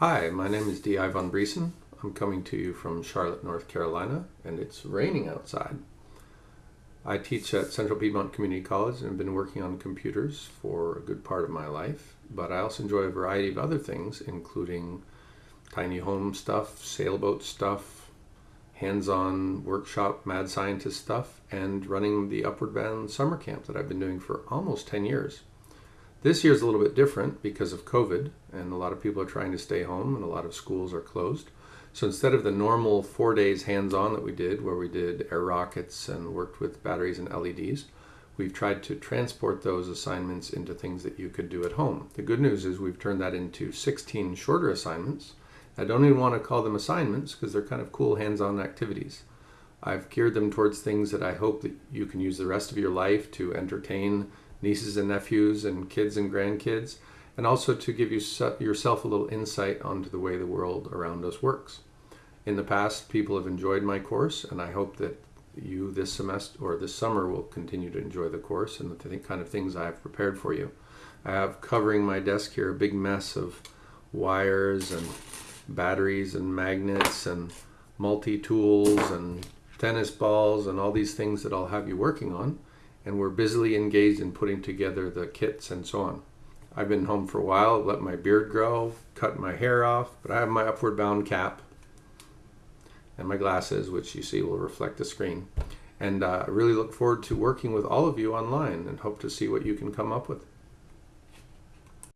Hi, my name is D.I. Von Briesen. I'm coming to you from Charlotte, North Carolina, and it's raining outside. I teach at Central Piedmont Community College and have been working on computers for a good part of my life, but I also enjoy a variety of other things, including tiny home stuff, sailboat stuff, hands on workshop mad scientist stuff, and running the Upward Bound summer camp that I've been doing for almost 10 years. This year is a little bit different because of COVID, and a lot of people are trying to stay home, and a lot of schools are closed. So instead of the normal four days hands on that we did, where we did air rockets and worked with batteries and LEDs, we've tried to transport those assignments into things that you could do at home. The good news is we've turned that into 16 shorter assignments. I don't even want to call them assignments because they're kind of cool hands on activities. I've geared them towards things that I hope that you can use the rest of your life to entertain nieces and nephews and kids and grandkids, and also to give you yourself a little insight onto the way the world around us works. In the past, people have enjoyed my course, and I hope that you this semester or this summer will continue to enjoy the course and the kind of things I have prepared for you. I have covering my desk here a big mess of wires and batteries and magnets and multi-tools and tennis balls and all these things that I'll have you working on and we're busily engaged in putting together the kits and so on. I've been home for a while, let my beard grow, cut my hair off, but I have my upward bound cap and my glasses, which you see will reflect the screen. And uh, I really look forward to working with all of you online and hope to see what you can come up with.